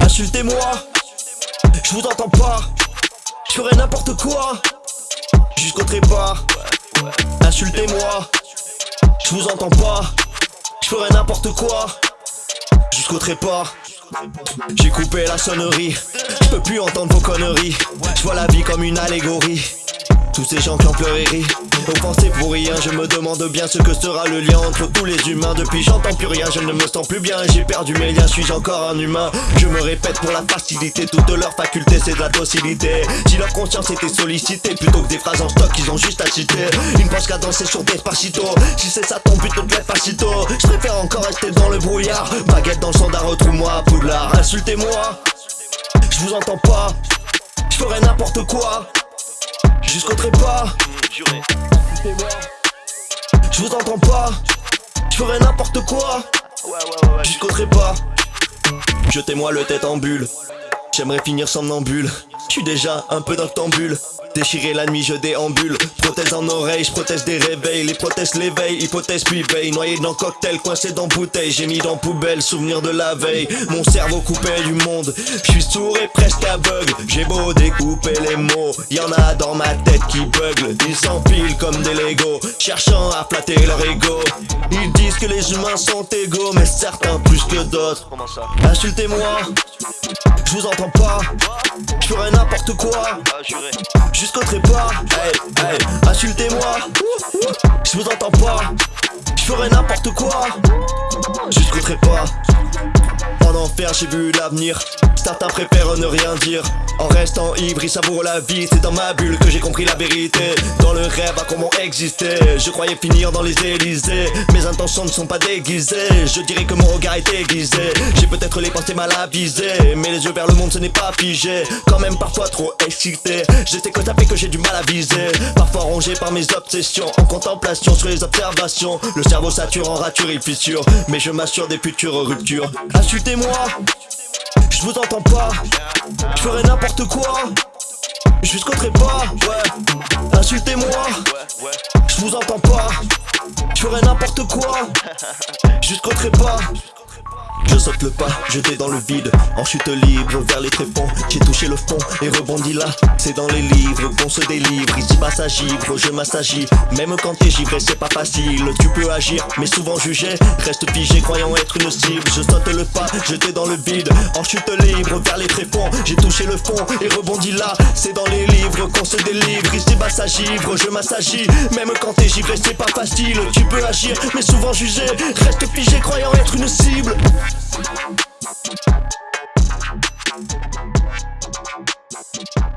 Insultez-moi, je vous entends pas. Je ferai n'importe quoi jusqu'au trépas. Insultez-moi, je vous entends pas. Je ferai n'importe quoi jusqu'au trépas. J'ai coupé la sonnerie, je peux plus entendre vos conneries. Je vois la vie comme une allégorie. Tous ces gens qui ont pleuré rient. Offensés pour rien, je me demande bien ce que sera le lien entre tous les humains. Depuis j'entends plus rien, je ne me sens plus bien. J'ai perdu mes liens, suis-je encore un humain? Je me répète pour la facilité, toutes leurs facultés c'est de la docilité. Si leur conscience était sollicitée, plutôt que des phrases en stock ils ont juste à citer. Une pense qu'à danser sur Despacito Si c'est ça ton but, te plaît facito Je préfère encore rester dans le brouillard. Baguette dans le standard, retrouve-moi Poudlard. Insultez-moi, je vous entends pas. Je ferai n'importe quoi jusqu'au trépas. Je vous entends pas, je ferai n'importe quoi. Jusqu'au trépas. Jetez-moi le tête en bulle. J'aimerais finir somnambule. Je suis déjà un peu noctambule. Déchirer la nuit, je déambule. Prothèse en oreille, je protège des réveils. Les prothèses l'éveil, hypothèse puis veille. Noyé dans cocktail, coincé dans bouteille. J'ai mis dans poubelle, souvenir de la veille. Mon cerveau coupé du monde. Je suis sourd et presque aveugle. J'ai beau découper les mots. Y en a dans ma tête qui bugle. Ils s'empilent comme des Legos. Cherchant à flatter leur ego. Ils disent que les humains sont égaux, mais certains plus que d'autres. Insultez-moi, je vous entends pas. Je ferai n'importe quoi jusqu'au trépas. Hey, hey, insultez-moi, je vous entends pas. Je ferai n'importe quoi jusqu'au trépas. En enfer, j'ai vu l'avenir. Certains préfèrent ne rien dire En restant ivre, ils savourent la vie. C'est dans ma bulle que j'ai compris la vérité. Dans le rêve à comment exister. Je croyais finir dans les Élysées. Mes intentions ne sont pas déguisées. Je dirais que mon regard est aiguisé. J'ai peut-être les pensées mal avisées. Mais les yeux vers le monde ce n'est pas figé. Quand même parfois trop excité. Je sais que ça que j'ai du mal à viser. Parfois rongé par mes obsessions. En contemplation sur les observations. Le cerveau sature en rature et fissure. Mais je m'assure des futures ruptures. Insultez-moi je vous entends pas, je ferai n'importe quoi. Jusqu'au trépas, ouais. Insultez-moi, je vous entends pas. Je ferai n'importe quoi. Jusqu'au trépas je saute le pas, jeté dans le vide, en chute libre vers les tréfonds J'ai touché le fond et rebondi là, c'est dans les livres qu'on se délivre. Ici bas ça givre, je m'assagis, même quand t'es givré c'est pas facile. Tu peux agir, mais souvent jugé, reste figé croyant être une cible. Je saute le pas, jeté dans le vide, en chute libre vers les tréfonds J'ai touché le fond et rebondi là, c'est dans les livres qu'on se délivre. Ici bas ça givre, je m'assagis, même quand t'es givré c'est pas facile. Tu peux agir, mais souvent jugé, reste figé croyant être une cible Thank